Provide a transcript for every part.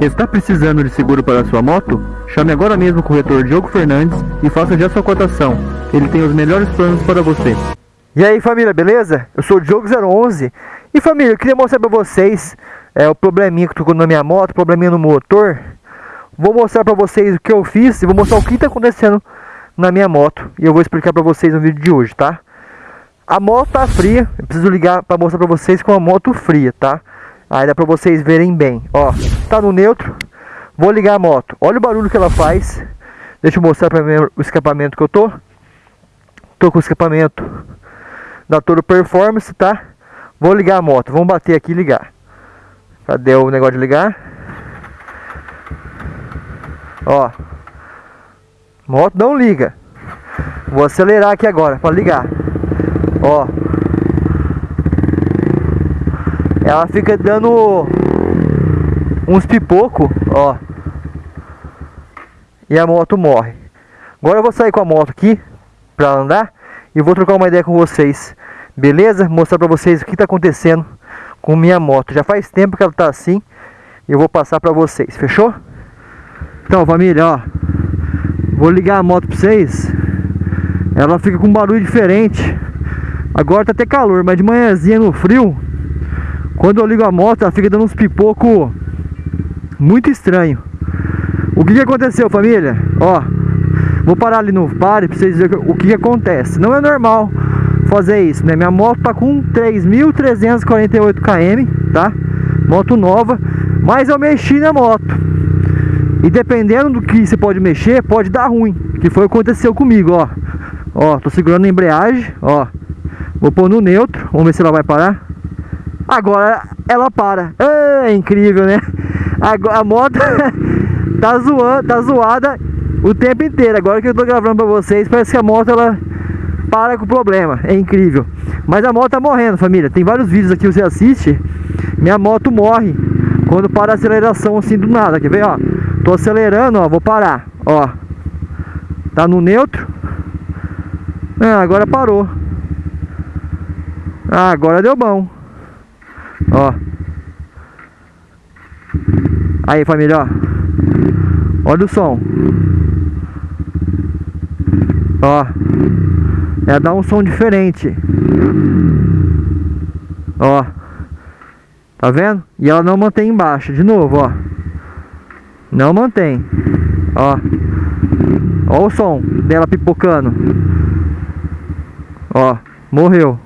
Está precisando de seguro para sua moto? Chame agora mesmo o corretor Diogo Fernandes e faça já sua cotação. Ele tem os melhores planos para você. E aí família, beleza? Eu sou o Diogo011 E família, eu queria mostrar para vocês é, O probleminha que tô na minha moto, probleminha no motor Vou mostrar para vocês o que eu fiz E vou mostrar o que está acontecendo na minha moto E eu vou explicar para vocês no vídeo de hoje, tá? A moto tá fria Eu preciso ligar para mostrar para vocês com a moto fria, tá? Aí dá para vocês verem bem Ó, tá no neutro Vou ligar a moto Olha o barulho que ela faz Deixa eu mostrar para o escapamento que eu tô Tô com o escapamento da Toro Performance, tá? Vou ligar a moto, vamos bater aqui e ligar. Cadê o negócio de ligar? Ó. Moto não liga. Vou acelerar aqui agora para ligar. Ó. Ela fica dando uns pipoco, ó. E a moto morre. Agora eu vou sair com a moto aqui para andar e vou trocar uma ideia com vocês. Beleza? Mostrar para vocês o que está acontecendo com minha moto. Já faz tempo que ela está assim. Eu vou passar para vocês. Fechou? Então, família, ó. Vou ligar a moto para vocês. Ela fica com um barulho diferente. Agora tá até calor, mas de manhãzinha no frio, quando eu ligo a moto, ela fica dando uns pipoco muito estranho. O que, que aconteceu, família? Ó, vou parar ali no pare para vocês verem o que, que acontece. Não é normal fazer isso, né? Minha moto tá com 3.348 km, tá? Moto nova, mas eu mexi na moto. E dependendo do que você pode mexer, pode dar ruim. Que foi o que aconteceu comigo, ó. Ó, tô segurando a embreagem, ó. Vou pôr no neutro, vamos ver se ela vai parar. Agora ela para. É incrível, né? A moto tá zoando, tá zoada o tempo inteiro. Agora que eu tô gravando pra vocês, parece que a moto ela para com o problema, é incrível. Mas a moto tá morrendo, família. Tem vários vídeos aqui que você assiste. Minha moto morre quando para a aceleração assim do nada. Quer ver, ó? Tô acelerando, ó, vou parar, ó. Tá no neutro. Ah, agora parou. Ah, agora deu bom. Ó. Aí, família, ó. Olha o som. Ó. É dar um som diferente. Ó. Tá vendo? E ela não mantém embaixo. De novo, ó. Não mantém. Ó. Ó o som dela pipocando. Ó. Morreu.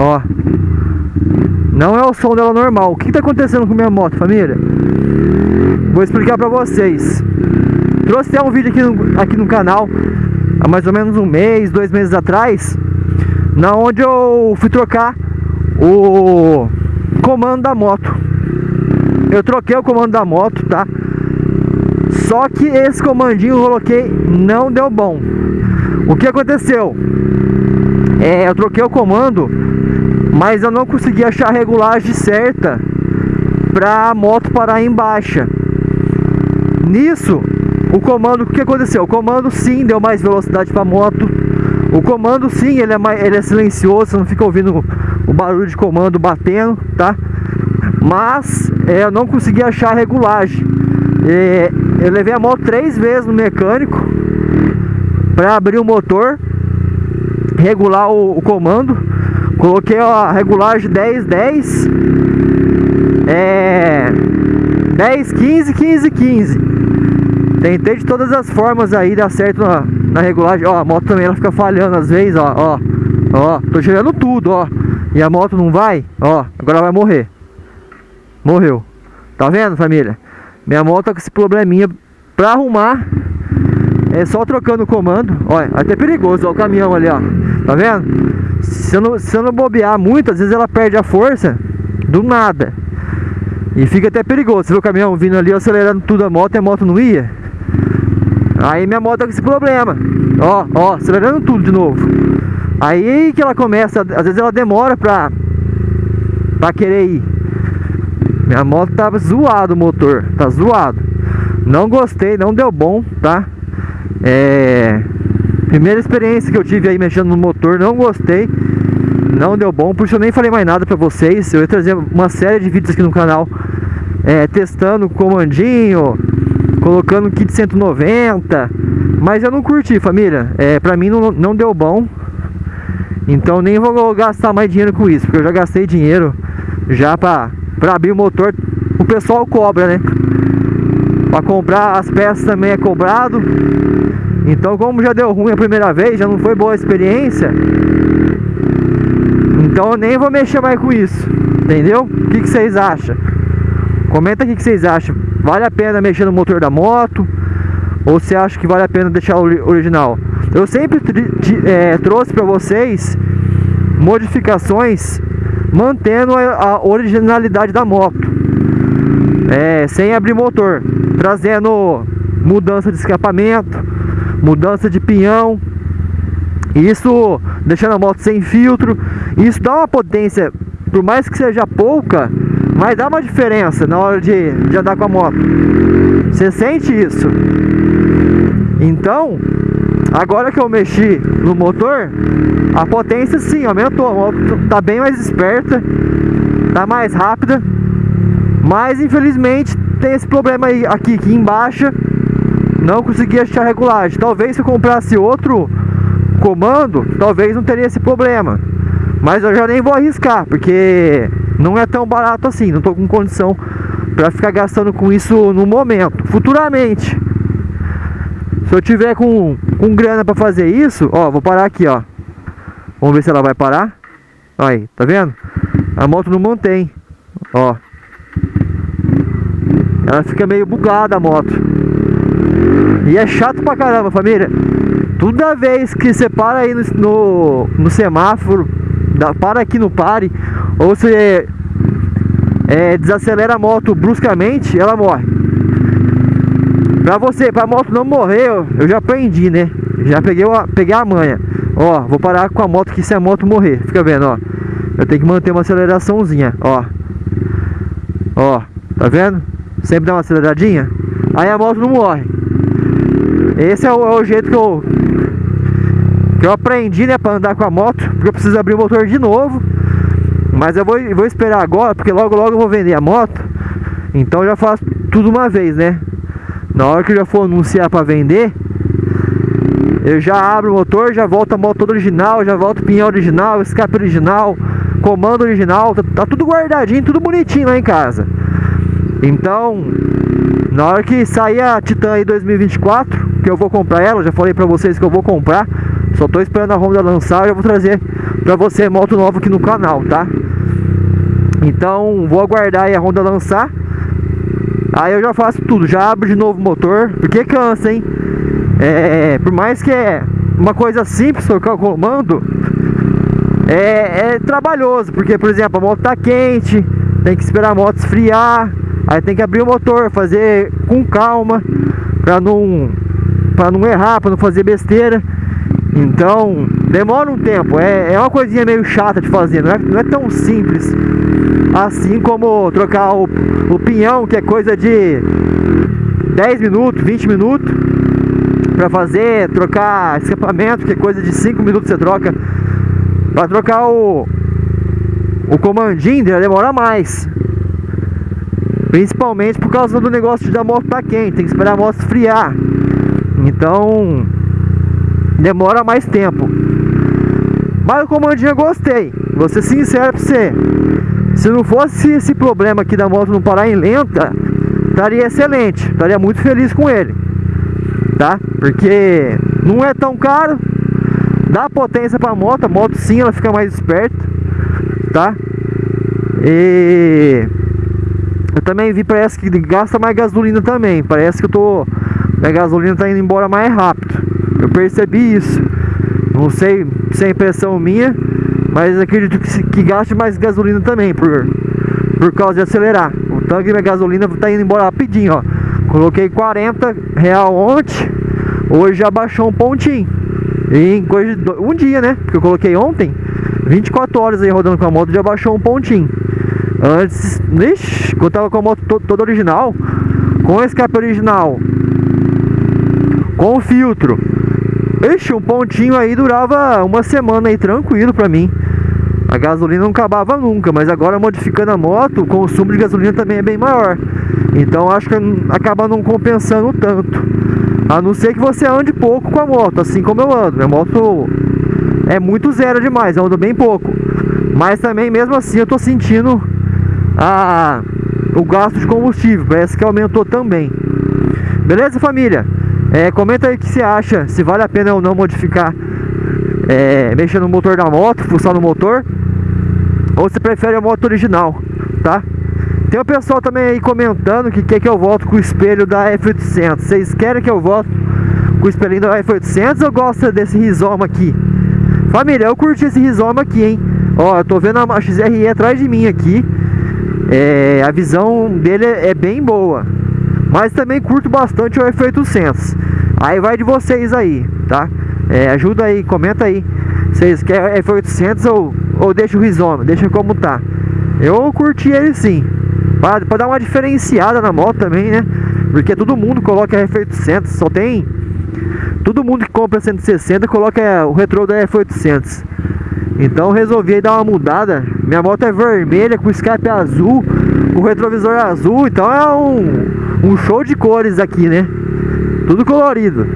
Ó. Não é o som dela normal. O que tá acontecendo com minha moto, família? Vou explicar pra vocês. Trouxe até um vídeo aqui no, aqui no canal há mais ou menos um mês, dois meses atrás, na onde eu fui trocar o comando da moto. Eu troquei o comando da moto, tá? Só que esse comandinho eu coloquei não deu bom. O que aconteceu? É, eu troquei o comando, mas eu não consegui achar a regulagem certa para a moto parar em baixa. Nisso, o comando, o que aconteceu? O comando sim deu mais velocidade para a moto. O comando sim, ele é, mais, ele é silencioso, você não fica ouvindo o barulho de comando batendo, tá? Mas é, eu não consegui achar a regulagem. É, eu levei a moto três vezes no mecânico para abrir o motor, regular o, o comando. Coloquei a regulagem 10, 10, é, 10, 15, 15, 15. Tentei de todas as formas aí dar certo na, na regulagem. Ó, a moto também ela fica falhando às vezes, ó, ó. Ó, tô chegando tudo, ó. E a moto não vai, ó, agora vai morrer. Morreu. Tá vendo, família? Minha moto tá com esse probleminha pra arrumar. É só trocando o comando. Olha, até perigoso, o caminhão ali, ó. Tá vendo? Se eu, não, se eu não bobear muito, às vezes ela perde a força do nada. E fica até perigoso. Você vê o caminhão vindo ali, acelerando tudo a moto e a moto não ia. Aí minha moto tá com esse problema. Ó, ó, acelerando tudo de novo. Aí que ela começa, às vezes ela demora pra, pra querer ir. Minha moto tava zoado o motor, tá zoado. Não gostei, não deu bom, tá? É... Primeira experiência que eu tive aí mexendo no motor, não gostei. Não deu bom, por isso eu nem falei mais nada pra vocês. Eu ia trazer uma série de vídeos aqui no canal é, testando o comandinho, colocando kit 190, mas eu não curti, família. É, pra mim não, não deu bom. Então nem vou gastar mais dinheiro com isso, porque eu já gastei dinheiro já pra, pra abrir o motor. O pessoal cobra, né? Pra comprar as peças também é cobrado. Então como já deu ruim a primeira vez, já não foi boa a experiência. Então eu nem vou mexer mais com isso. Entendeu? O que, que vocês acham? Comenta aqui o que vocês acham. Vale a pena mexer no motor da moto? Ou você acha que vale a pena deixar o original? Eu sempre é, trouxe para vocês modificações mantendo a, originalidade da moto, é, sem abrir motor, trazendo mudança de escapamento, mudança de pinhão, isso deixando a moto sem filtro, isso dá uma potência, por mais que seja pouca, mas dá uma diferença na hora de, de andar com a moto. Você sente isso? Então, agora que eu mexi no motor, a potência sim aumentou. A moto tá bem mais esperta, tá mais rápida. Mas infelizmente tem esse problema aí aqui que embaixo não consegui achar regulagem. Talvez se eu comprasse outro comando, talvez não teria esse problema. Mas eu já nem vou arriscar, porque não é tão barato assim, não tô com condição para ficar gastando com isso no momento. Futuramente, se eu tiver com, com grana para fazer isso, ó, vou parar aqui, ó. Vamos ver se ela vai parar. Aí, tá vendo? A moto não mantém, ó. Ela fica meio bugada a moto. E é chato pra caramba, família. Toda vez que você para aí no, no, no semáforo, dá, para aqui no pare, ou você é, desacelera a moto bruscamente, ela morre. Pra você, pra moto não morrer, eu já aprendi, né? Já peguei, peguei a manha. Ó, vou parar com a moto que se a moto morrer. Fica vendo, ó. Eu tenho que manter uma aceleraçãozinha, ó. Ó, tá vendo? Sempre dá uma aceleradinha. Aí a moto não morre. Esse é o, é o jeito que eu que eu aprendi, né, para andar com a moto, porque eu preciso abrir o motor de novo. Mas eu vou, vou esperar agora, porque logo logo eu vou vender a moto. Então eu já faço tudo uma vez, né? Na hora que eu já for anunciar para vender, eu já abro o motor, já volto a moto original, já volto o pinhão original, escape original, comando original, tá, tá tudo guardadinho, tudo bonitinho lá em casa. Então, na hora que sair a Titan aí 2024, que eu vou comprar ela, já falei pra vocês que eu vou comprar, só tô esperando a Honda lançar, eu vou trazer pra você moto nova aqui no canal, tá? Então vou aguardar aí a Honda lançar Aí eu já faço tudo, já abro de novo o motor Porque cansa, hein? É, por mais que é uma coisa simples trocar o comando é, é trabalhoso Porque, por exemplo, a moto tá quente Tem que esperar a moto esfriar Aí tem que abrir o motor, fazer com calma Pra não, pra não errar, pra não fazer besteira então, demora um tempo, é, é uma coisinha meio chata de fazer, não é, não é tão simples assim como trocar o, o pinhão, que é coisa de 10 minutos, 20 minutos para fazer, trocar escapamento, que é coisa de 5 minutos você troca. Para trocar o, o comandinho, demora mais. Principalmente por causa do negócio da moto tá quente, tem que esperar a moto esfriar. Então, demora mais tempo. Mas o comandinho eu gostei. Vou ser sincero pra você. Se não fosse esse problema aqui da moto não parar em lenta, estaria excelente. Estaria muito feliz com ele. Tá? Porque não é tão caro. Dá potência pra moto. A moto sim, ela fica mais esperta. Tá? E... Eu também vi, parece que gasta mais gasolina também. Parece que eu tô... A gasolina tá indo embora mais rápido. Eu percebi isso. Não sei se é impressão minha, mas acredito que, que gaste mais gasolina também, por, por causa de acelerar. O tanque da gasolina tá indo embora rapidinho, ó. Coloquei 40 real ontem, hoje já baixou um pontinho. Em coisa de um dia, né? Porque eu coloquei ontem, 24 horas aí rodando com a moto, já baixou um pontinho. Antes, ixi, quando tava com a moto toda original, com o escape original, com o filtro, Ixi, um pontinho aí durava uma semana aí tranquilo pra mim. A gasolina não acabava nunca, mas agora modificando a moto, o consumo de gasolina também é bem maior. Então acho que acaba não compensando tanto. A não ser que você ande pouco com a moto, assim como eu ando. Minha moto é muito zero demais, eu ando bem pouco. Mas também, mesmo assim, eu tô sentindo a, o gasto de combustível. Parece que aumentou também. Beleza, família? É, comenta aí o que você acha, se vale a pena ou não modificar, é, mexer no motor da moto, fuçar no motor, ou se prefere a moto original, tá? Tem o pessoal também aí comentando que quer que eu volte com o espelho da F800. Vocês querem que eu volte com o espelhinho da F800 ou gosta desse rizoma aqui? Família, eu curti esse rizoma aqui, hein? Ó, eu tô vendo a XRE atrás de mim aqui. É, a visão dele é bem boa. Mas também curto bastante o F800. Aí vai de vocês aí, tá? É, ajuda aí, comenta aí. Vocês querem F800 ou, ou deixa o rizoma, deixa como tá. Eu curti ele sim. Pra, dar uma diferenciada na moto também, né? Porque todo mundo coloca F800, só tem... Todo mundo que compra 160 coloca o retrô da F800. Então resolvi dar uma mudada. Minha moto é vermelha com escape azul, com retrovisor azul. Então é um, um show de cores aqui, né? Tudo colorido.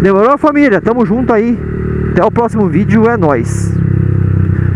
Demorou família? Tamo junto aí. Até o próximo vídeo, é nóis.